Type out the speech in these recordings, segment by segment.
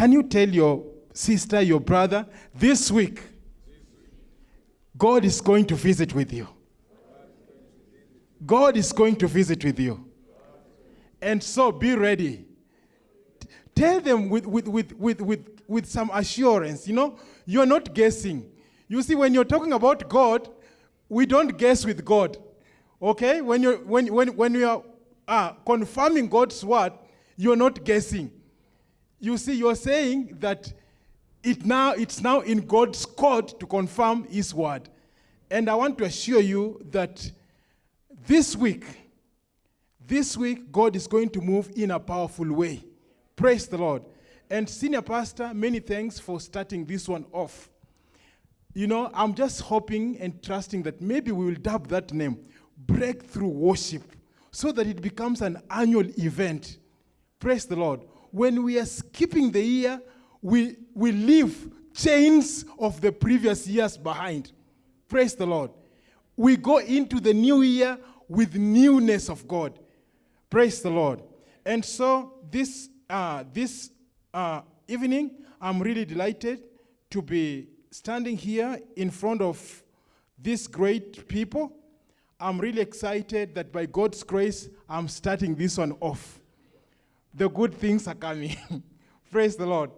Can you tell your sister, your brother, this week, God is going to visit with you? God is going to visit with you. And so be ready. Tell them with, with, with, with, with, with some assurance. You know, you're not guessing. You see, when you're talking about God, we don't guess with God. Okay? When you're, when, when, when you are uh, confirming God's word, you're not guessing. You see, you're saying that it now, it's now in God's court to confirm his word. And I want to assure you that this week, this week, God is going to move in a powerful way. Praise the Lord. And Senior Pastor, many thanks for starting this one off. You know, I'm just hoping and trusting that maybe we will dub that name, Breakthrough Worship, so that it becomes an annual event. Praise the Lord. When we are skipping the year, we, we leave chains of the previous years behind. Praise the Lord. We go into the new year with newness of God. Praise the Lord. And so this, uh, this uh, evening, I'm really delighted to be standing here in front of these great people. I'm really excited that by God's grace, I'm starting this one off. The good things are coming. Praise the Lord.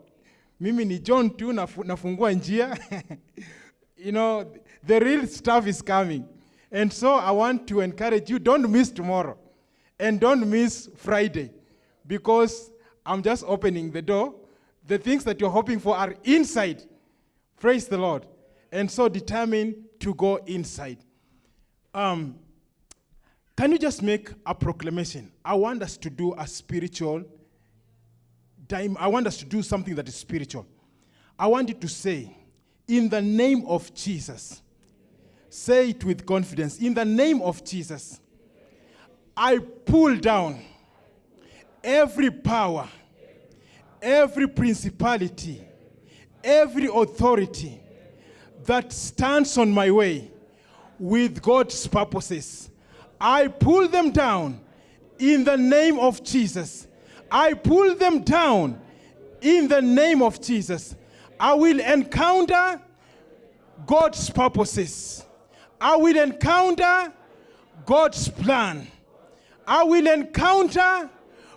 Mimi ni John tu nafu- nafungua njia. you know, the real stuff is coming. And so I want to encourage you don't miss tomorrow and don't miss Friday because I'm just opening the door. The things that you're hoping for are inside. Praise the Lord. And so determined to go inside. Um, can you just make a proclamation? I want us to do a spiritual. I want us to do something that is spiritual. I want you to say, in the name of Jesus, say it with confidence. In the name of Jesus, I pull down every power, every principality, every authority that stands on my way with God's purposes. I pull them down in the name of Jesus. I pull them down in the name of Jesus. I will encounter God's purposes. I will encounter God's plan. I will encounter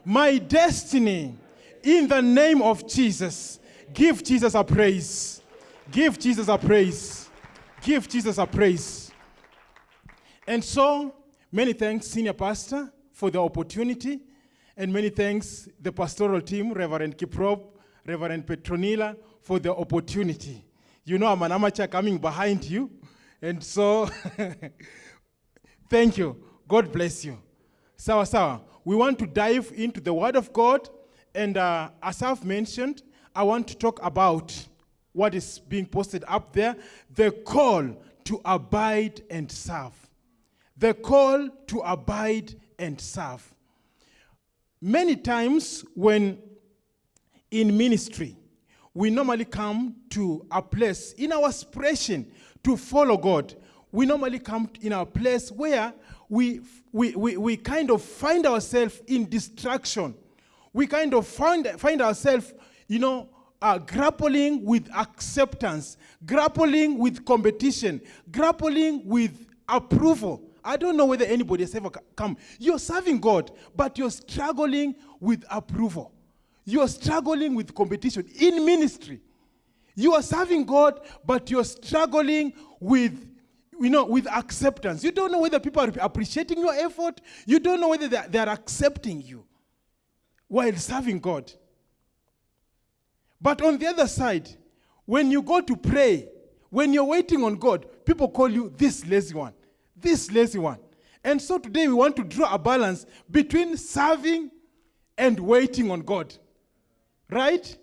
my destiny in the name of Jesus. Give Jesus a praise. Give Jesus a praise. Give Jesus a praise. And so, many thanks, Senior Pastor, for the opportunity. And many thanks, the pastoral team, Reverend Kiprop, Reverend Petronila, for the opportunity. You know, I'm an amateur coming behind you. And so, thank you. God bless you. Sawa sawa. We want to dive into the Word of God. And uh, as I've mentioned, I want to talk about what is being posted up there the call to abide and serve. The call to abide and serve. Many times when in ministry, we normally come to a place in our aspiration to follow God. We normally come in a place where we, we, we, we kind of find ourselves in distraction. We kind of find, find ourselves, you know, uh, grappling with acceptance, grappling with competition, grappling with approval. I don't know whether anybody has ever come. You're serving God, but you're struggling with approval. You're struggling with competition in ministry. You are serving God, but you're struggling with, you know, with acceptance. You don't know whether people are appreciating your effort. You don't know whether they're, they're accepting you while serving God. But on the other side, when you go to pray, when you're waiting on God, people call you this lazy one, this lazy one. And so today we want to draw a balance between serving and waiting on God. Right?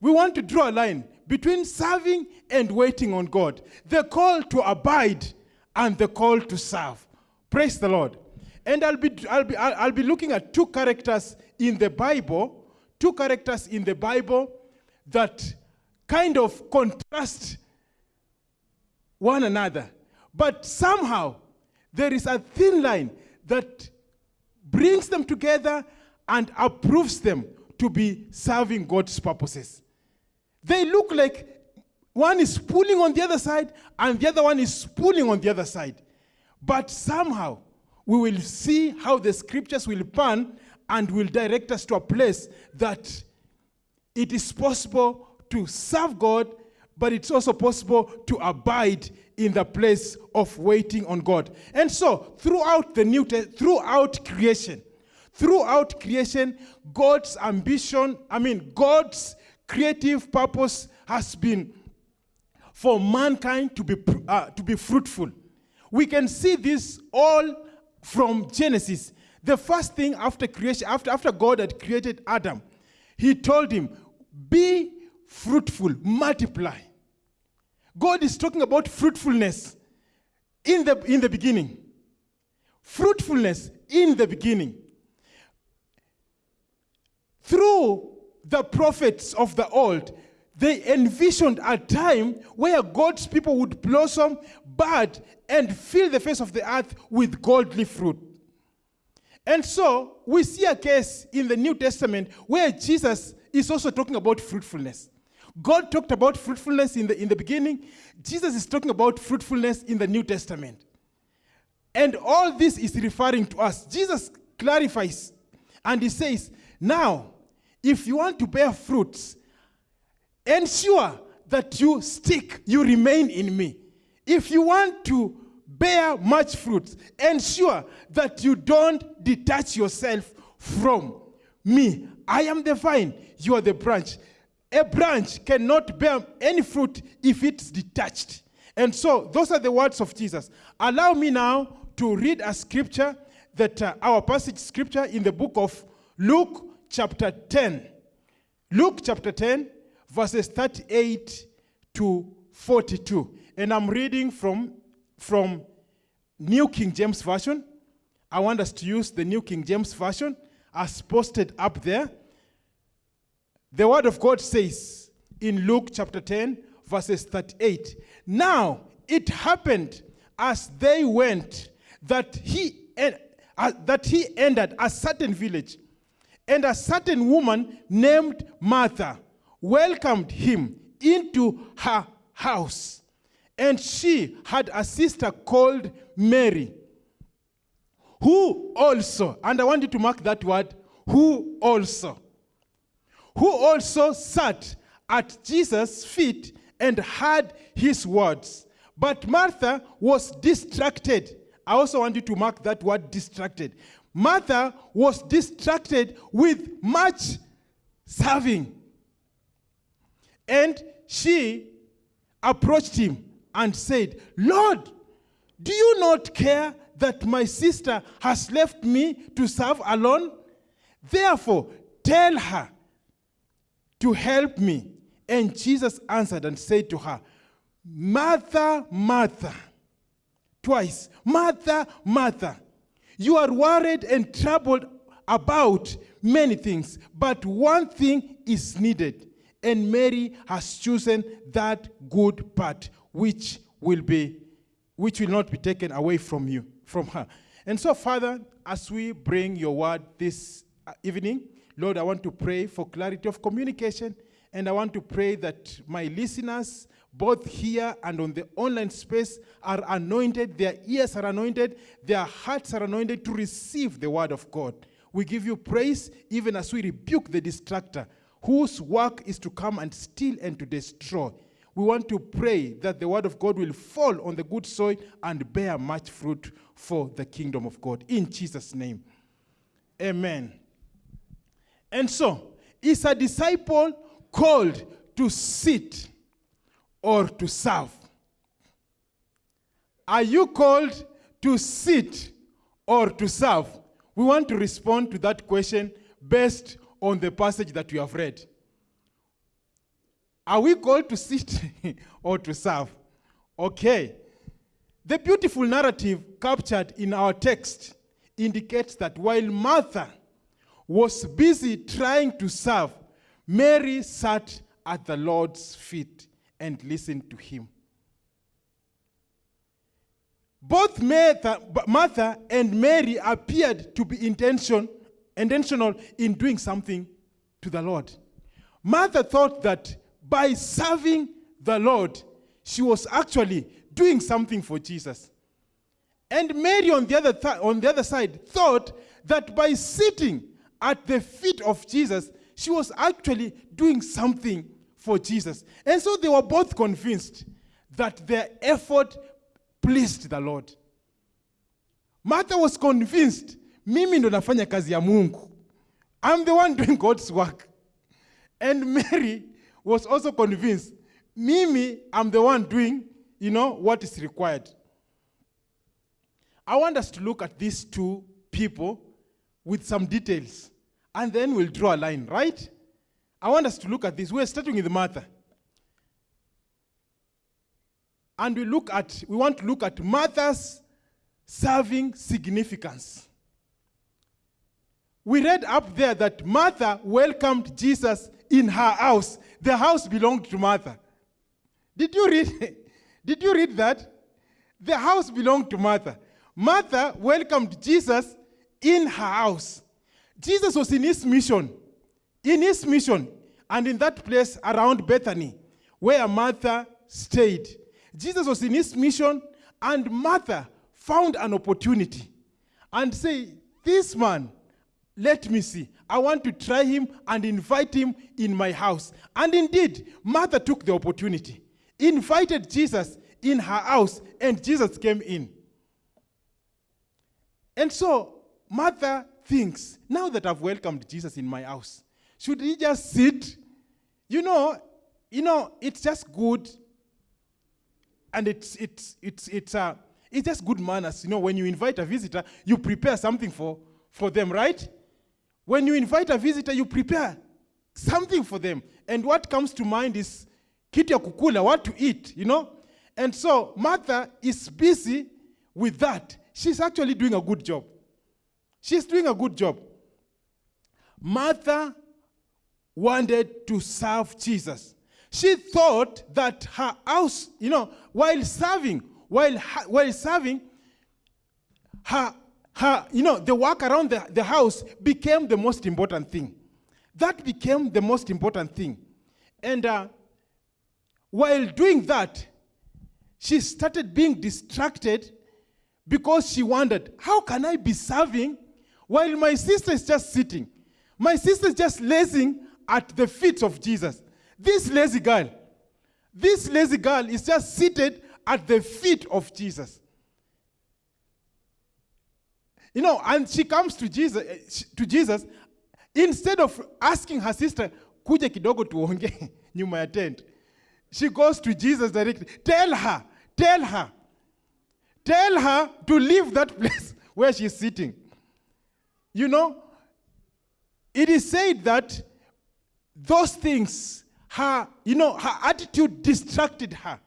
We want to draw a line between serving and waiting on God. The call to abide and the call to serve. Praise the Lord. And I'll be, I'll be, I'll be looking at two characters in the Bible, two characters in the Bible that kind of contrast one another. But somehow there is a thin line that brings them together and approves them to be serving God's purposes. They look like one is pulling on the other side and the other one is pulling on the other side. But somehow we will see how the scriptures will pan and will direct us to a place that it is possible to serve God, but it's also possible to abide in the place of waiting on God. And so, throughout the New throughout creation, throughout creation, God's ambition, I mean, God's creative purpose has been for mankind to be, uh, to be fruitful. We can see this all from Genesis. The first thing after creation, after, after God had created Adam, he told him, Be fruitful, multiply. God is talking about fruitfulness in the, in the beginning. Fruitfulness in the beginning. Through the prophets of the old, they envisioned a time where God's people would blossom, bud, and fill the face of the earth with godly fruit. And so we see a case in the New Testament where Jesus is also talking about fruitfulness. God talked about fruitfulness in the, in the beginning. Jesus is talking about fruitfulness in the New Testament. And all this is referring to us. Jesus clarifies and he says, Now, if you want to bear fruits, ensure that you stick, you remain in me. If you want to bear much fruit, ensure that you don't detach yourself from me. I am the vine, you are the branch. A branch cannot bear any fruit if it's detached. And so, those are the words of Jesus. Allow me now to read a scripture that uh, our passage scripture in the book of Luke, chapter 10. Luke, chapter 10, verses 38 to 42. And I'm reading from, from New King James Version. I want us to use the New King James Version as posted up there. The Word of God says in Luke chapter 10, verses 38 Now it happened as they went that he, en- uh, that he entered a certain village, and a certain woman named Martha welcomed him into her house. And she had a sister called Mary, who also, and I want you to mark that word, who also, who also sat at Jesus' feet and heard his words. But Martha was distracted. I also want you to mark that word distracted. Martha was distracted with much serving. And she approached him and said, Lord, do you not care that my sister has left me to serve alone? Therefore, tell her to help me. And Jesus answered and said to her, Martha, Martha, twice, Martha, Martha, you are worried and troubled about many things, but one thing is needed. And Mary has chosen that good part which will be which will not be taken away from you from her. And so Father, as we bring your word this uh, evening, Lord, I want to pray for clarity of communication and I want to pray that my listeners both here and on the online space are anointed, their ears are anointed, their hearts are anointed to receive the word of God. We give you praise even as we rebuke the distractor whose work is to come and steal and to destroy. We want to pray that the word of God will fall on the good soil and bear much fruit for the kingdom of God. In Jesus' name. Amen. And so, is a disciple called to sit or to serve? Are you called to sit or to serve? We want to respond to that question based on the passage that we have read. Are we called to sit or to serve? Okay. The beautiful narrative captured in our text indicates that while Martha was busy trying to serve, Mary sat at the Lord's feet and listened to him. Both Martha, and Mary appeared to be intention, intentional in doing something to the Lord. Martha thought that by serving the Lord, she was actually doing something for Jesus. And Mary, on the other, th- on the other side, thought that by sitting at the feet of Jesus, she was actually doing something for Jesus. And so they were both convinced that their effort pleased the Lord. Martha was convinced, mimi ndo nafanya kazi ya Mungu. I'm the one doing God's work. And Mary was also convinced, mimi, I'm the one doing, you know, what is required. I want us to look at these two people with some details, and then we'll draw a line, right? I want us to look at this. We're starting with Martha. And we look at, we want to look at Martha's serving significance. We read up there that Martha welcomed Jesus in her house. The house belonged to Martha. Did you read? Did you read that? The house belonged to Martha. Martha welcomed Jesus in her house. Jesus was in his mission. In his mission, and in that place around Bethany, where Martha stayed. Jesus was in his mission, and Martha found an opportunity and say, This man, let me see. I want to try him and invite him in my house. And indeed, Martha took the opportunity, invited Jesus in her house, and Jesus came in. And so Martha thinks, now that I've welcomed Jesus in my house, should he just sit? You know, you know, it's just good, and it's it's it's it's uh, it's just good manners. You know, when you invite a visitor, you prepare something for for them, right? When you invite a visitor, you prepare something for them, and what comes to mind is kitu ya kukula, what to eat, you know. And so Martha is busy with that. She's actually doing a good job. She's doing a good job. Martha wanted to serve Jesus. She thought that her house, you know, while serving, while, while serving, her, her, you know, the work around the, the house became the most important thing. That became the most important thing. And uh, while doing that, she started being distracted because she wondered, how can I be serving while my sister is just sitting? My sister is just lazing at the feet of Jesus. This lazy girl, this lazy girl is just seated at the feet of Jesus. You know, and she comes to Jesus, eh, to Jesus instead of asking her sister, kuja kidogo tuonge nyuma ya tent. She goes to Jesus directly. Tell her, tell her, tell her to leave that place where she's sitting. You know, it is said that those things, her, you know, her attitude distracted her,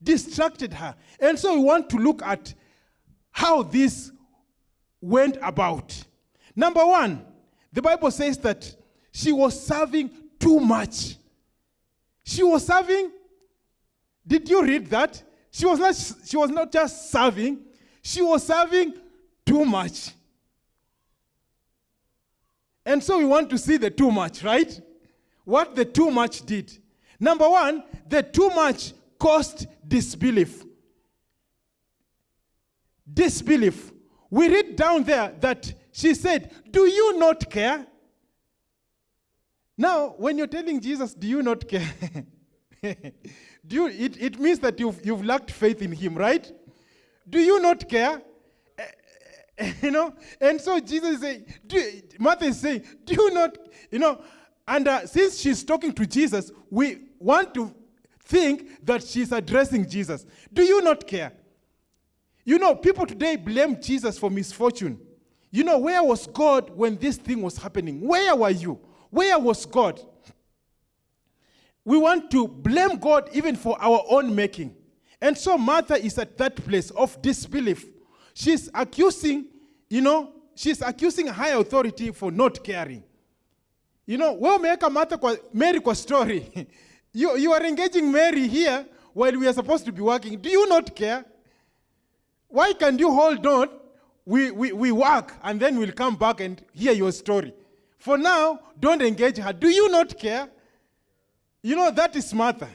distracted her. And so we want to look at how this went about. Number one, the Bible says that she was serving too much. She was serving, did you read that? She was not, she was not just serving, she was serving too much. And so we want to see the too much, right? What the too much did. Number one, the too much caused disbelief. Disbelief. We read down there that she said, Do you not care? Now, when you're telling Jesus, Do you not care? Do you, it, it means that you've, you've lacked faith in him, right? Do you not care? you know? And so jesus is saying do, martha is saying do you not you know? And uh, since she's talking to jesus we want to think that she's addressing jesus. Do you not care? You know people today blame jesus for misfortune. You know where was god when this thing was happening? Where were you? Where was god? We want to blame god even for our own making. And so martha is at that place of disbelief she's accusing, you know, she's accusing higher authority for not caring. You know, wewe umeweka Martha Mary kwa story. you, you are engaging Mary here while we are supposed to be working. Do you not care? Why can't you hold on? We, we, we work and then we'll come back and hear your story. For now, don't engage her. Do you not care? You know, that is Martha.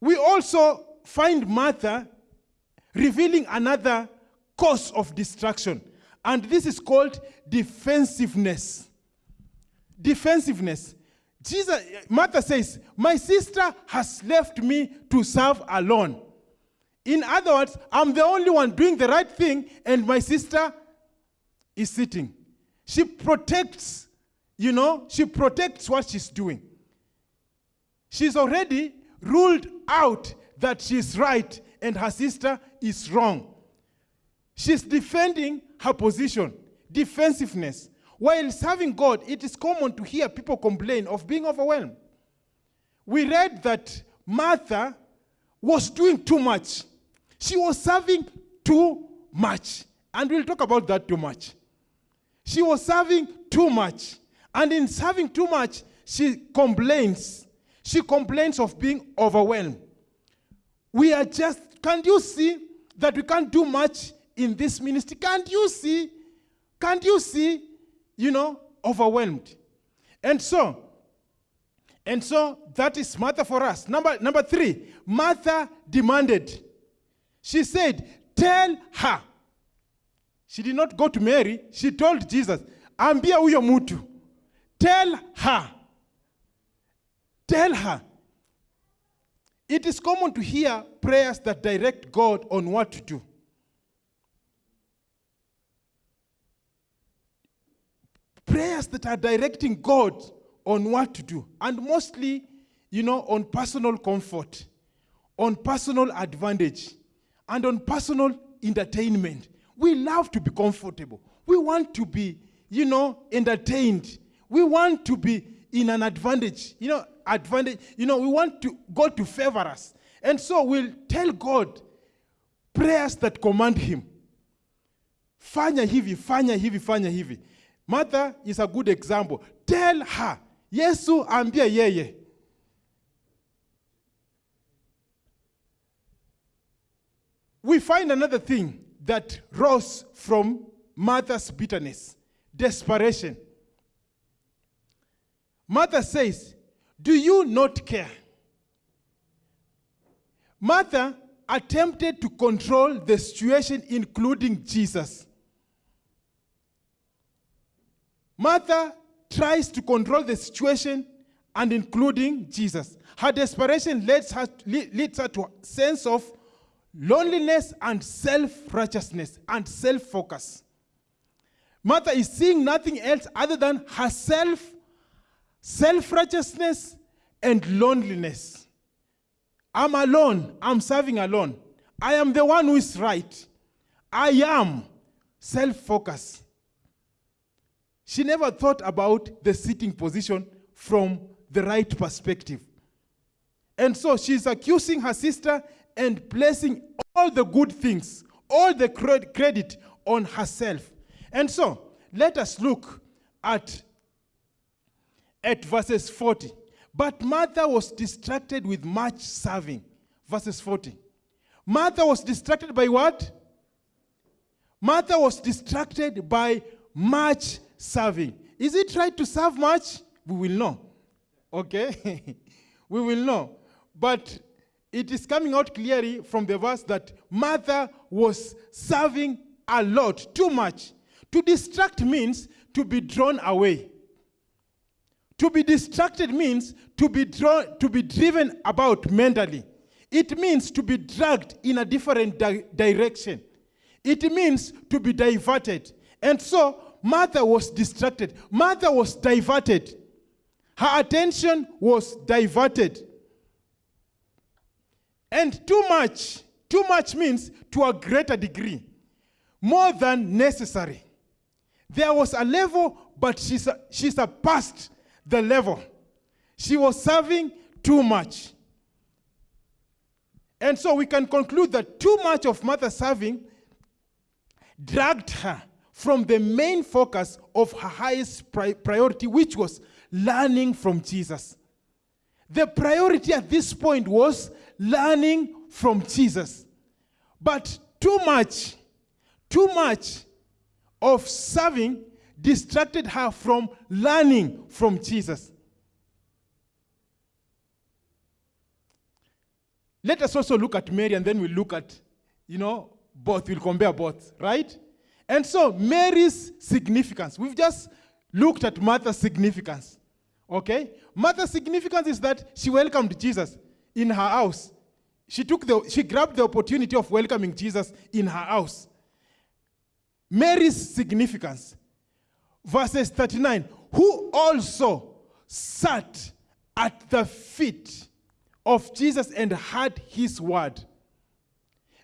We also find Martha revealing another cause of distraction, and this is called defensiveness. Defensiveness. Jesus, Martha says, My sister has left me to serve alone. In other words, I'm the only one doing the right thing, and my sister is sitting. She protects, you know, she protects what she's doing. She's already ruled out that she's right and her sister is wrong. She's defending her position, defensiveness. While serving God, it is common to hear people complain of being overwhelmed. We read that Martha was doing too much. She was serving too much. And we'll talk about that too much. She was serving too much. And in serving too much, she complains. She complains of being overwhelmed. We are just, can't you see that we can't do much in this ministry? Can't you see? Can't you see, you know, overwhelmed? And so, and so that is Martha for us. Number, number three, Martha demanded. She said, Tell her. She did not go to Mary, she told Jesus, Ambia huyo mutu. Tell her. Tell her. It is common to hear prayers that direct God on what to do. Prayers that are directing God on what to do. And mostly, you know, on personal comfort, on personal advantage, and on personal entertainment. We love to be comfortable. We want to be, you know, entertained. We want to be in an advantage, you know, advantage. You know, we want to God to favor us. And so we'll tell God prayers that command him. Fanya hivi, fanya hivi, fanya hivi. Martha is a good example. Tell her, Yesu ambia yeye. We find another thing that rose from Martha's bitterness desperation. Martha says, Do you not care? Martha attempted to control the situation, including Jesus. Martha tries to control the situation and including Jesus. Her desperation leads her, leads her to a sense of loneliness and self-righteousness and self-focus. Martha is seeing nothing else other than herself, self-righteousness, and loneliness. I'm alone. I'm serving alone. I am the one who is right. I am self-focused. She never thought about the sitting position from the right perspective. And so she's accusing her sister and placing all the good things, all the credit on herself. And so, let us look at, at verses 40. But Martha was distracted with much serving. Verses 40. Martha was distracted by what? Martha was distracted by much serving. Is it right to serve much? We will know. Okay? we will know. But it is coming out clearly from the verse that Martha was serving a lot, too much. To distract means to be drawn away. To be distracted means to be drawn, to be driven about mentally. It means to be dragged in a different di direction. It means to be diverted. And so Martha was distracted. Martha was diverted. Her attention was diverted. And too much, too much means to a greater degree, more than necessary. There was a level, but she, she surpassed the level. She was serving too much. And so we can conclude that too much of Martha serving dragged her from the main focus of her highest pri priority, which was learning from Jesus. The priority at this point was learning from Jesus. But too much, too much of serving distracted her from learning from Jesus. let us also look at Mary and then we'll look at, you know, both. We'll compare both, right? And so Mary's significance. We've just looked at Martha's significance. Okay? Martha's significance is that she welcomed Jesus in her house. She took the she grabbed the opportunity of welcoming Jesus in her house. Mary's significance. Verses 39. Who also sat at the feet of Jesus and heard his word.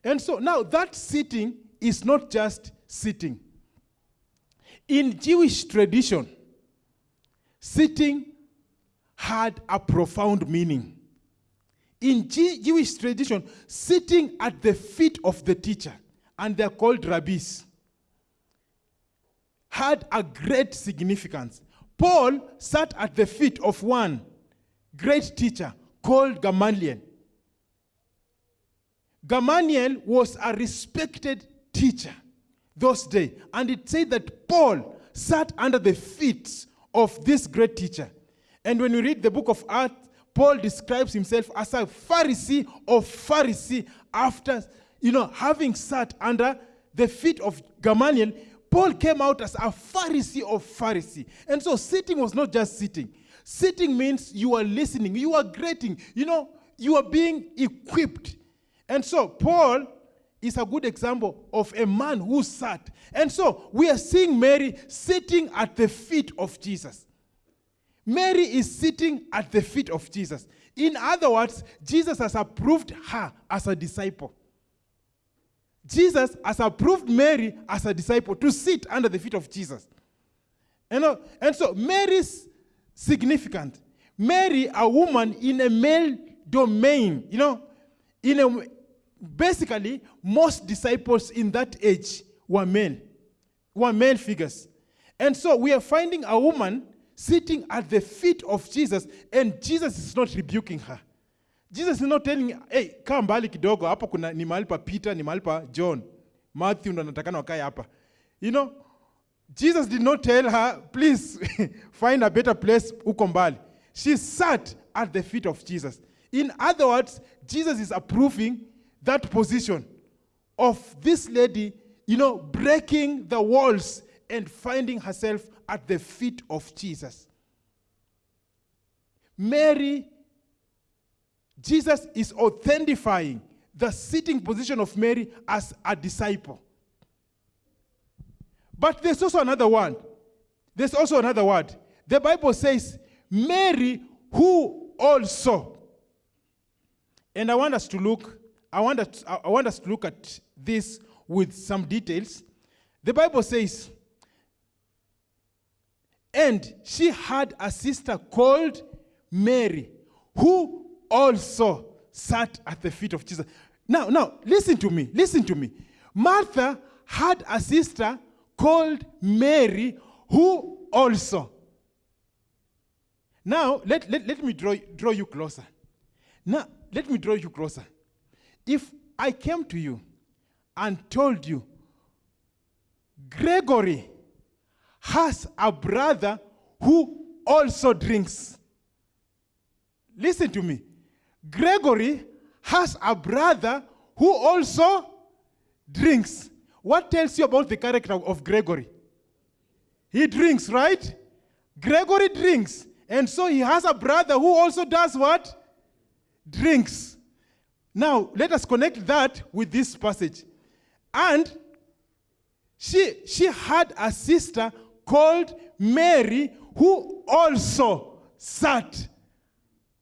And so now that sitting is not just sitting. In Jewish tradition, sitting had a profound meaning. In G- Jewish tradition, sitting at the feet of the teacher, and they're called rabbis, had a great significance. Paul sat at the feet of one great teacher called Gamaliel. Gamaliel was a respected teacher those days, and it said that Paul sat under the feet of this great teacher. And when you read the book of Acts, Paul describes himself as a Pharisee of Pharisee after, you know, having sat under the feet of Gamaliel. Paul came out as a Pharisee of Pharisee. And so sitting was not just sitting. Sitting means you are listening, you are greeting, you know, you are being equipped. And so Paul is a good example of a man who sat. And so we are seeing Mary sitting at the feet of Jesus. Mary is sitting at the feet of Jesus. In other words, Jesus has approved her as a disciple. Jesus has approved Mary as a disciple to sit under the feet of Jesus. You know, and so Mary's significant. Mary, a woman in a male domain, you know, in a basically most disciples in that age were men, were male figures. And so we are finding a woman sitting at the feet of Jesus, and Jesus is not rebuking her. Jesus is not telling, hey, kaa mbali kidogo, hapo kuna ni mahali Peter, ni mahali John. Matthew ndo anatakana wakae hapa. You know, Jesus did not tell her, please find a better place uko mbali. She sat at the feet of Jesus. In other words, Jesus is approving that position of this lady, you know, breaking the walls and finding herself at the feet of Jesus. Mary, Jesus is authentifying the sitting position of Mary as a disciple. But there's also another one. There's also another word. The Bible says, Mary, who also. And I want us to look, I want us, I want us to look at this with some details. The Bible says, and she had a sister called Mary, who also sat at the feet of Jesus. Now, now, listen to me. Listen to me. Martha had a sister called Mary, who also. Now, let, let, let me draw, draw you closer. Now, let me draw you closer. If I came to you and told you, Gregory has a brother who also drinks. Listen to me. Gregory has a brother who also drinks. What tells you about the character of Gregory? He drinks, right? Gregory drinks. And so he has a brother who also does what? Drinks. Now, let us connect that with this passage. And she, she had a sister called Mary who also sat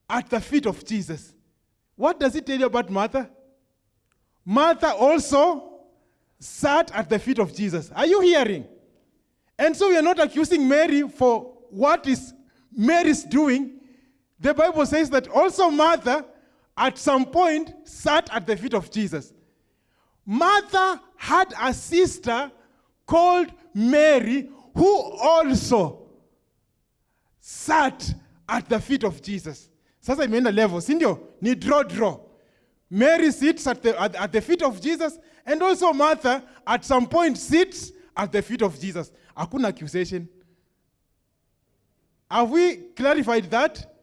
at the feet of Jesus. What does it tell you about Martha? Martha also sat at the feet of Jesus. Are you hearing? And so we are not accusing Mary for what is Mary's doing. The Bible says that also Martha at some point sat at the feet of Jesus. Martha had a sister called Mary who also sat at the feet of Jesus. Sasa imeenda level, si ndio? Ni draw draw. Mary sits at the, at, at the feet of Jesus and also Martha at some point sits at the feet of Jesus. Hakuna accusation. Have we clarified that?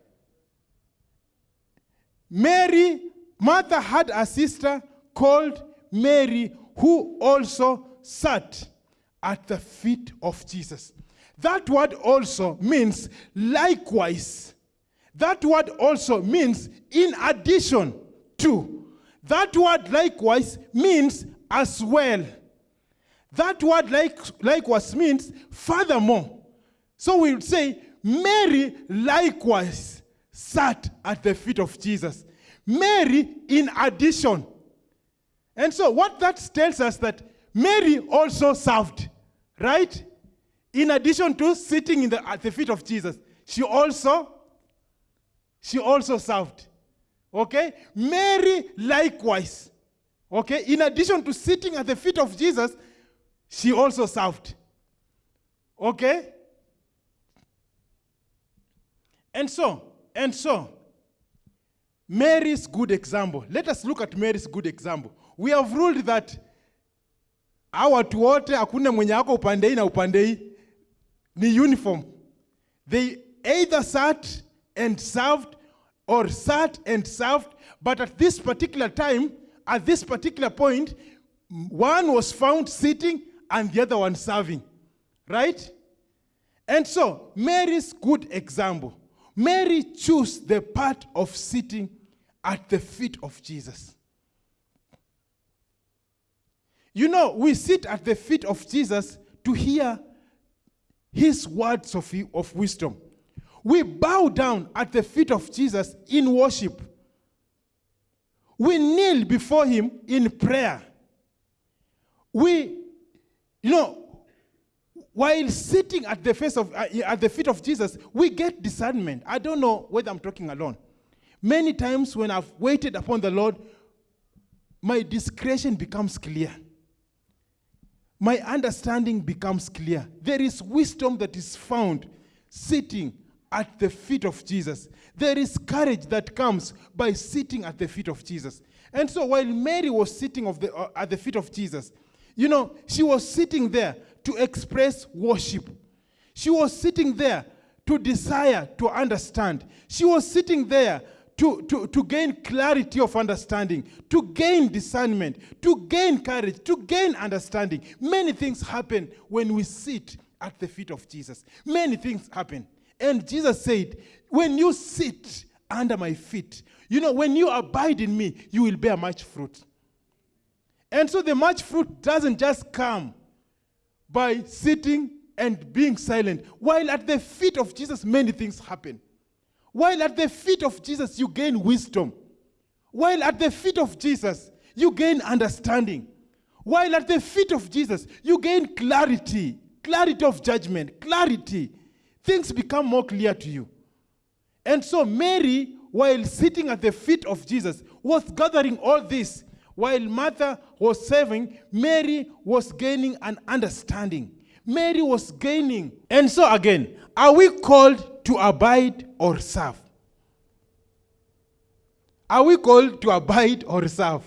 Mary Martha had a sister called Mary who also sat at the feet of Jesus. That word also means likewise. That word also means in addition to. That word likewise means as well. That word like, likewise means furthermore. So we would say, Mary likewise sat at the feet of Jesus. Mary in addition. And so what that tells us that Mary also served, right? In addition to sitting in the, at the feet of Jesus, she also she also served. Okay? Mary likewise. Okay? In addition to sitting at the feet of Jesus, she also served. Okay? And so, and so, Mary's good example. Let us look at Mary's good example. We have ruled that hawa watu wote hakuna mwenye upande na upande ni uniform. They either sat and served or sat and served, but at this particular time, at this particular point, one was found sitting and the other one serving. Right? And so, Mary's good example. Mary chose the part of sitting at the feet of Jesus. You know, we sit at the feet of Jesus to hear his words of, of wisdom. We bow down at the feet of Jesus in worship. We kneel before him in prayer. We, you know, while sitting at the face of uh, at the feet of Jesus, we get discernment. I don't know whether I'm talking alone. Many times when I've waited upon the Lord, my discretion becomes clear. My understanding becomes clear. There is wisdom that is found sitting at the feet of Jesus. There is courage that comes by sitting at the feet of Jesus. And so while Mary was sitting the, uh, at the feet of Jesus, you know, she was sitting there to express worship. She was sitting there to desire to understand. She was sitting there to, to, to gain clarity of understanding, to gain discernment, to gain courage, to gain understanding. Many things happen when we sit at the feet of Jesus. Many things happen. And Jesus said, When you sit under my feet, you know, when you abide in me, you will bear much fruit. And so the much fruit doesn't just come by sitting and being silent. While at the feet of Jesus, many things happen. While at the feet of Jesus, you gain wisdom. While at the feet of Jesus, you gain understanding. While at the feet of Jesus, you gain clarity, clarity of judgment, clarity. Things become more clear to you. And so, Mary, while sitting at the feet of Jesus, was gathering all this. While Martha was serving, Mary was gaining an understanding. Mary was gaining. And so, again, are we called to abide or serve? Are we called to abide or serve?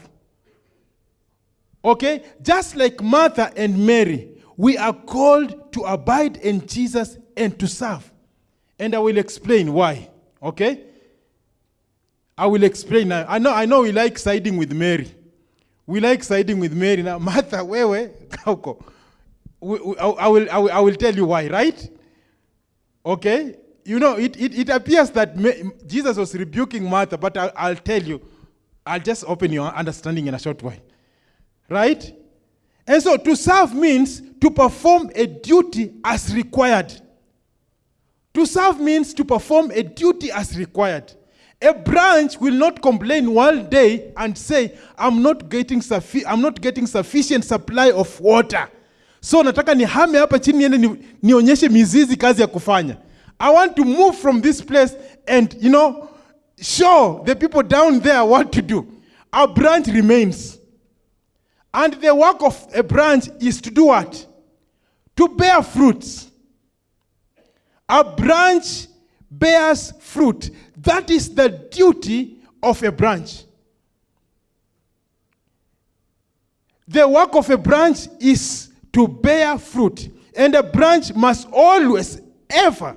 Okay? Just like Martha and Mary, we are called to abide in Jesus and to serve. And I will explain why. Okay? I will explain now. I know, I know we like siding with Mary. We like siding with Mary. Now, Martha, wewe, kauko. We- we- I will, I will, I will tell you why, right? Okay? You know, it, it, it appears that Jesus was rebuking Martha, but I, I'll tell you, I'll just open your understanding in a short while. Right? And so to serve means to perform a duty as required. To serve means to perform a duty as required. A branch will not complain one day and say, I'm not getting, suffi- I'm not getting sufficient supply of water. So nataka nihame hapa chini niende ni, nionyeshe mizizi kazi ya kufanya. I want to move from this place and, you know, show the people down there what to do. A branch remains. And the work of a branch is to do what? To bear fruits. A branch bears fruit. That is the duty of a branch. The work of a branch is to bear fruit. And a branch must always, ever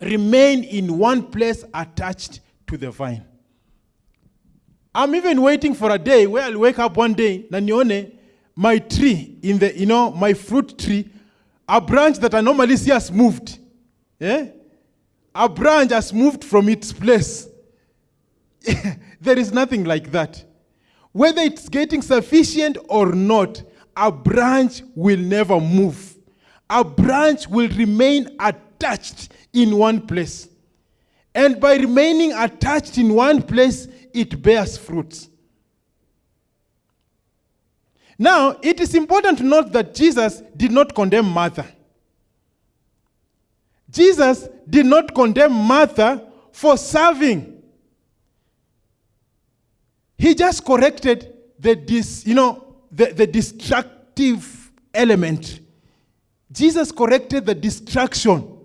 remain in one place attached to the vine. I'm even waiting for a day where I'll wake up one day na nione my tree in the, you know, my fruit tree, a branch that I normally see has moved. Yeah? A branch has moved from its place. there is nothing like that. Whether it's getting sufficient or not, a branch will never move. A branch will remain attached in one place. And by remaining attached in one place, it bears fruits. Now, it is important to note that Jesus did not condemn Martha. Jesus did not condemn Martha for serving. He just corrected the dis, you know, the, the destructive element. Jesus corrected the distraction.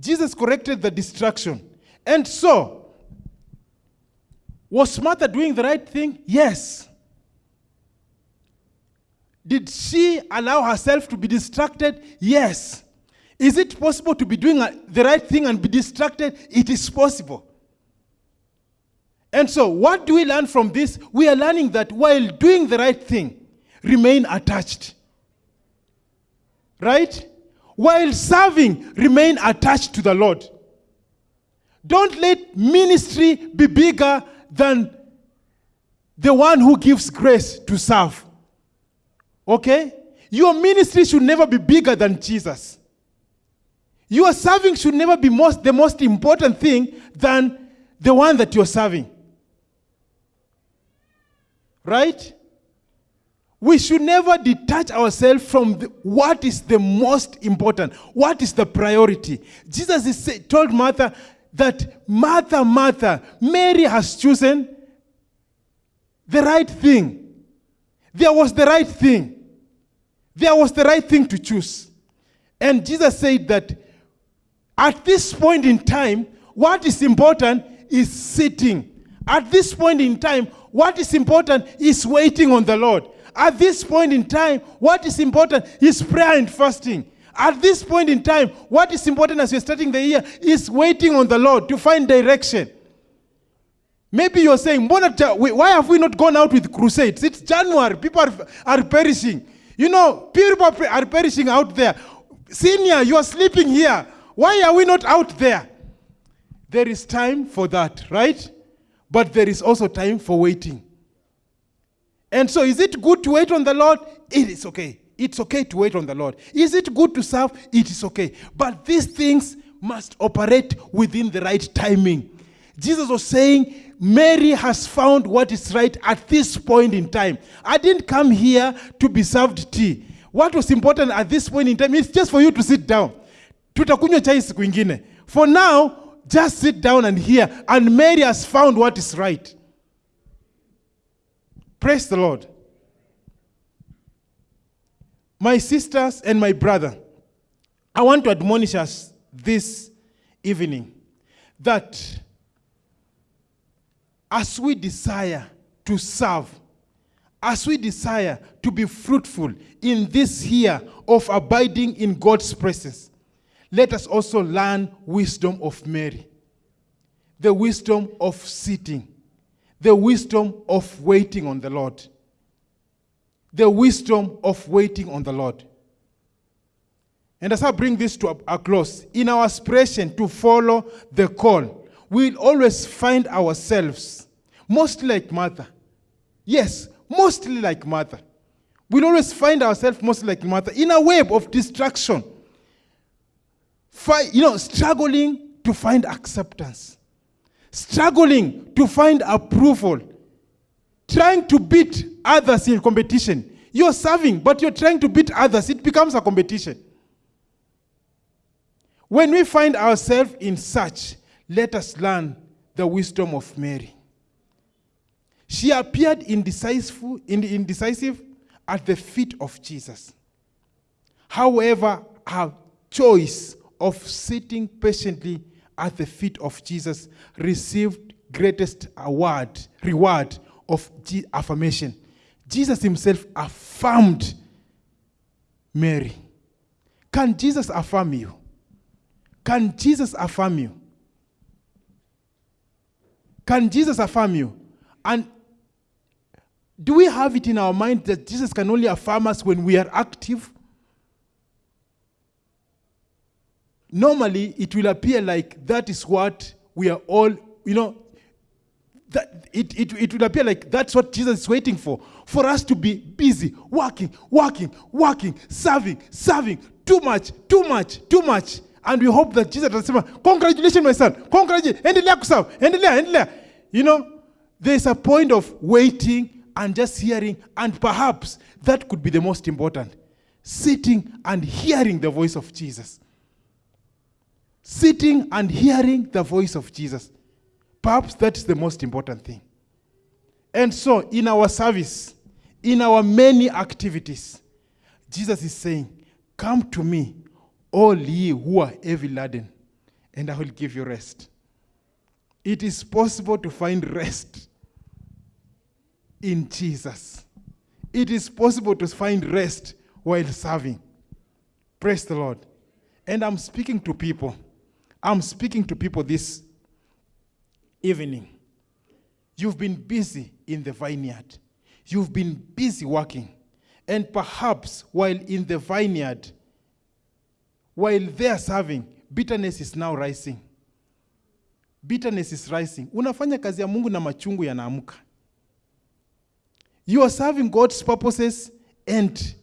Jesus corrected the distraction. And so, was Martha doing the right thing? Yes. Did she allow herself to be distracted? Yes. Is it possible to be doing the right thing and be distracted? It is possible. And so, what do we learn from this? We are learning that while doing the right thing, remain attached. Right? While serving, remain attached to the Lord. Don't let ministry be bigger than the one who gives grace to serve. Okay? Your ministry should never be bigger than Jesus. Your serving should never be most, the most important thing than the one that you're serving. Right? We should never detach ourselves from the, what is the most important, what is the priority. Jesus is, told Martha that Martha, Martha, Mary has chosen the right thing. There was the right thing. There was the right thing to choose. And Jesus said that at this point in time, what is important is sitting. At this point in time, what is important is waiting on the Lord. At this point in time, what is important is prayer and fasting. At this point in time, what is important as you're starting the year is waiting on the Lord to find direction. Maybe you're saying, "Mbona ta- we- why have we not gone out with crusades? It's January. People are, are perishing. You know, people are perishing out there. Senior, you are sleeping here. Why are we not out there? There is time for that, right? But there is also time for waiting. And so, is it good to wait on the Lord? It is okay. It's okay to wait on the Lord. Is it good to serve? It is okay. But these things must operate within the right timing. Jesus was saying, Mary has found what is right at this point in time. I didn't come here to be served tea. What was important at this point in time is just for you to sit down. For now, just sit down and hear. And Mary has found what is right. Praise the Lord. My sisters and my brother, I want to admonish us this evening that as we desire to serve, as we desire to be fruitful in this year of abiding in God's presence, let us also learn wisdom of Mary, the wisdom of sitting, the wisdom of waiting on the Lord, the wisdom of waiting on the Lord. And as I bring this to a, close, in our aspiration to follow the call, we'll always find ourselves mostly like Martha. Yes, mostly like Martha. We'll always find ourselves mostly like Martha in a web of distraction. You know, struggling to find acceptance, struggling to find approval, trying to beat others in competition. You're serving, but you're trying to beat others. It becomes a competition. When we find ourselves in such, let us learn the wisdom of Mary. She appeared indecisive, in- indecisive at the feet of Jesus. However, her choice of sitting patiently at the feet of Jesus received greatest award, reward of affirmation. Jesus himself affirmed Mary. Can Jesus affirm you? Can Jesus affirm you? Can Jesus affirm you? And do we have it in our mind that Jesus can only affirm us when we are active? Normally, it will appear like that is what we are all, you know, that it, it, it will appear like that's what Jesus is waiting for. For us to be busy, working, working, working, serving, serving, too much, too much, too much. And we hope that Jesus atasema, congratulations my son, congratulations, endelea endelea, endelea. You know, there's a point of waiting and just hearing, and perhaps that could be the most important. Sitting and hearing the voice of Jesus. Sitting and hearing the voice of Jesus. Perhaps that's the most important thing. And so, in our service, in our many activities, Jesus is saying, Come to me, all ye who are heavy laden, and I will give you rest. It is possible to find rest in Jesus. It is possible to find rest while serving. Praise the Lord. And I'm speaking to people. I'm speaking to people this evening. You've been busy in the vineyard. You've been busy working. And perhaps while in the vineyard, while they are serving, bitterness is now rising. Bitterness is rising. Unafanya kazi ya Mungu na machungu yanaamka. You are serving God's purposes and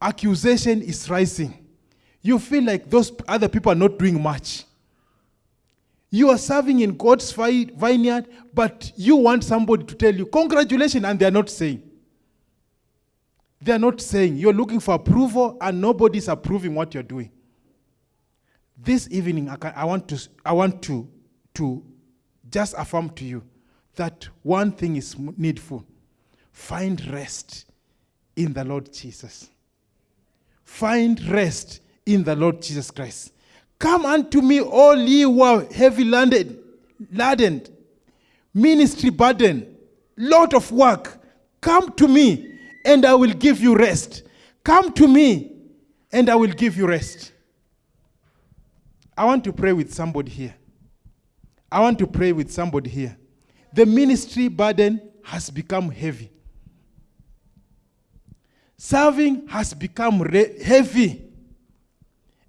accusation is rising. You feel like those other people are not doing much. You are serving in God's vineyard, but you want somebody to tell you, Congratulations, and they are not saying. They are not saying. You're looking for approval, and nobody's approving what you're doing. This evening, I, can, I want, to, I want to, to just affirm to you that one thing is needful find rest in the Lord Jesus. Find rest in the Lord Jesus Christ. Come unto me, all ye who are heavy laden, laden, ministry burden, lot of work. Come to me, and I will give you rest. Come to me, and I will give you rest. I want to pray with somebody here. I want to pray with somebody here. The ministry burden has become heavy. Serving has become heavy.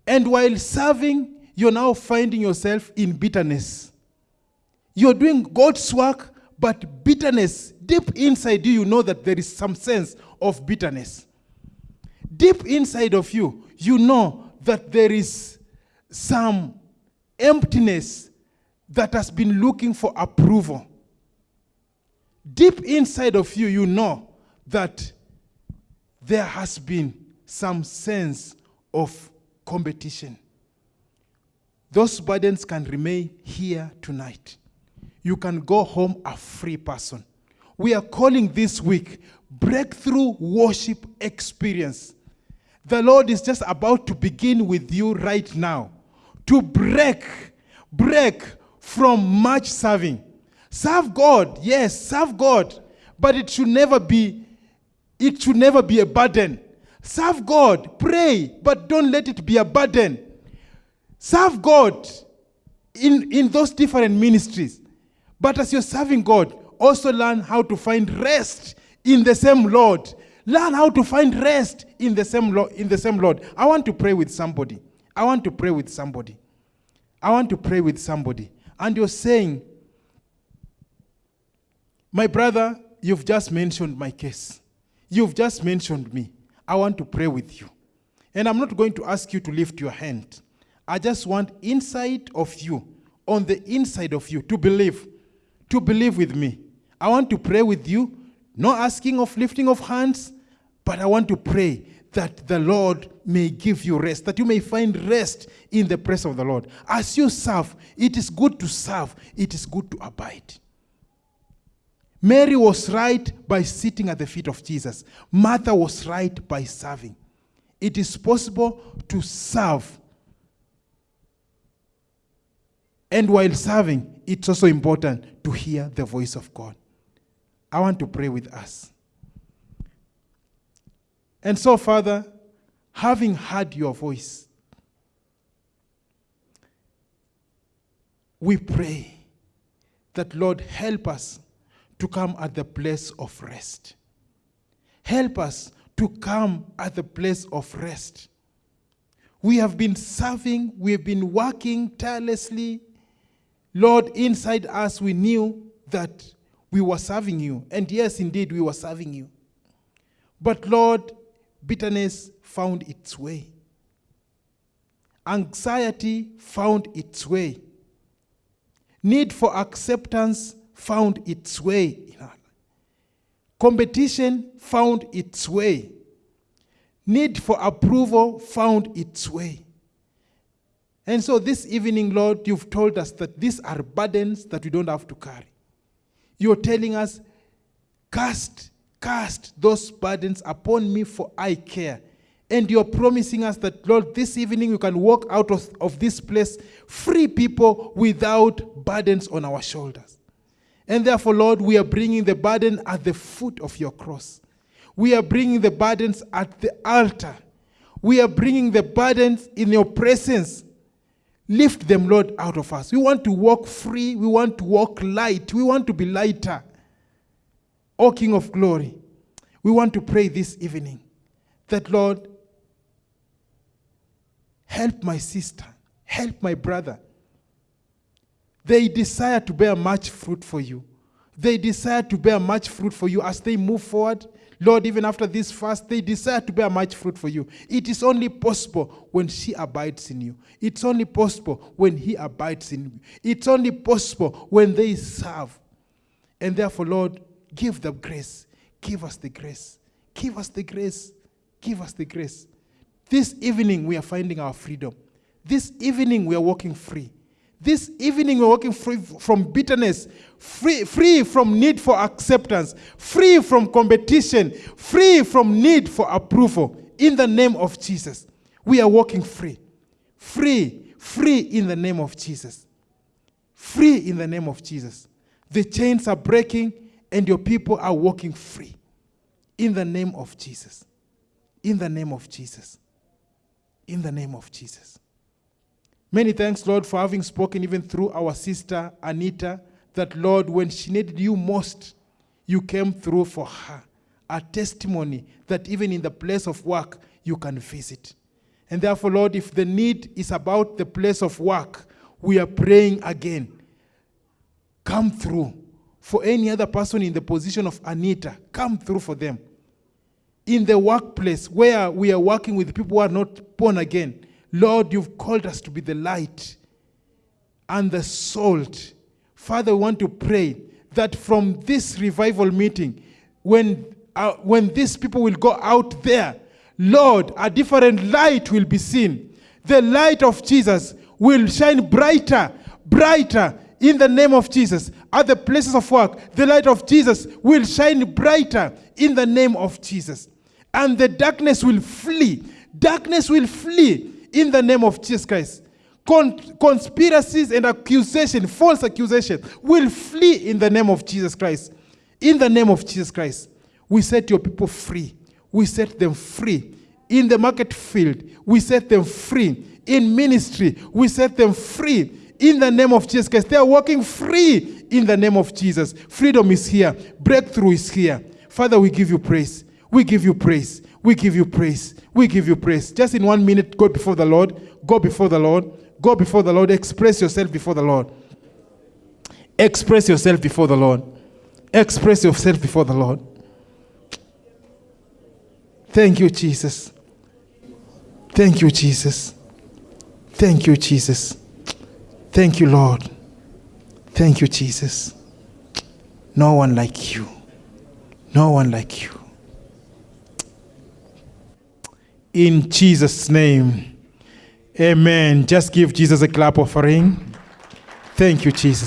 And while serving, you're now finding yourself in bitterness. You're doing God's work, but bitterness, deep inside you, you know that there is some sense of bitterness. Deep inside of you, you know that there is some emptiness that has been looking for approval. Deep inside of you, you know that there has been some sense of competition. Those burdens can remain here tonight. You can go home a free person. We are calling this week Breakthrough Worship Experience. The Lord is just about to begin with you right now to break, break from much serving. Serve God, yes, serve God, but it should never be it should never be a burden. Serve God, pray, but don't let it be a burden. Serve God in, in those different ministries. But as you're serving God, also learn how to find rest in the same Lord. Learn how to find rest in the same Lord. In the same Lord. I want to pray with somebody. I want to pray with somebody. I want to pray with somebody. And you're saying, My brother, you've just mentioned my case. You've just mentioned me. I want to pray with you. And I'm not going to ask you to lift your hand. I just want inside of you, on the inside of you, to believe, to believe with me. I want to pray with you, not asking of lifting of hands, but I want to pray that the Lord may give you rest, that you may find rest in the presence of the Lord. As you serve, it is good to serve, it is good to abide. Mary was right by sitting at the feet of Jesus. Martha was right by serving. It is possible to serve. And while serving, it's also important to hear the voice of God. I want to pray with us. And so, Father, having heard your voice, we pray that, Lord, help us to come at the place of rest. Help us to come at the place of rest. We have been serving, we have been working tirelessly. Lord, inside us, we knew that we were serving you. And yes, indeed, we were serving you. But Lord, bitterness found its way. Anxiety found its way. Need for acceptance found its way. Competition found its way. Need for approval found its way. And so this evening, Lord, you've told us that these are burdens that we don't have to carry. You're telling us, cast, cast those burdens upon me, for I care. And you're promising us that, Lord, this evening we can walk out of, of this place free people without burdens on our shoulders. And therefore, Lord, we are bringing the burden at the foot of your cross. We are bringing the burdens at the altar. We are bringing the burdens in your presence. Lift them, Lord, out of us. We want to walk free. We want to walk light. We want to be lighter. O King of glory, we want to pray this evening that, Lord, help my sister, help my brother. They desire to bear much fruit for you. They desire to bear much fruit for you as they move forward. Lord, even after this fast, they desire to bear much fruit for you. It is only possible when she abides in you. It's only possible when he abides in you. It's only possible when they serve. And therefore, Lord, give them grace. Give us the grace. Give us the grace. Give us the grace. This evening, we are finding our freedom. This evening, we are walking free. This evening, we're walking free from bitterness, free, free from need for acceptance, free from competition, free from need for approval. In the name of Jesus, we are walking free. Free, free in the name of Jesus. Free in the name of Jesus. The chains are breaking and your people are walking free. In the name of Jesus. In the name of Jesus. In the name of Jesus. Many thanks, Lord, for having spoken even through our sister Anita, that, Lord, when she needed you most, you came through for her. A testimony that even in the place of work, you can visit. And therefore, Lord, if the need is about the place of work, we are praying again. Come through. For any other person in the position of Anita, come through for them. In the workplace where we are working with people who are not born again, Lord, you've called us to be the light and the salt. Father, we want to pray that from this revival meeting, when, uh, when these people will go out there, Lord, a different light will be seen. The light of Jesus will shine brighter, brighter in the name of Jesus. At the places of work, the light of Jesus will shine brighter in the name of Jesus. And the darkness will flee. Darkness will flee in the name of Jesus Christ. Con- conspiracies and accusation, false accusation, will flee in the name of Jesus Christ. In the name of Jesus Christ, we set your people free. We set them free. In the market field, we set them free. In ministry, we set them free. In the name of Jesus Christ, they are walking free in the name of Jesus. Freedom is here. Breakthrough is here. Father, we give you praise. We give you praise. We give you praise. We give you praise. Just in one minute, go before the Lord. Go before the Lord. Go before the Lord. Express yourself before the Lord. Express yourself before the Lord. Express yourself before the Lord. Thank you, Jesus. Thank you, Jesus. Thank you, Jesus. Thank you, Lord. Thank you, Jesus. No one like you. No one like you. In Jesus' name. Amen. Just give Jesus a clap offering. Thank you, Jesus.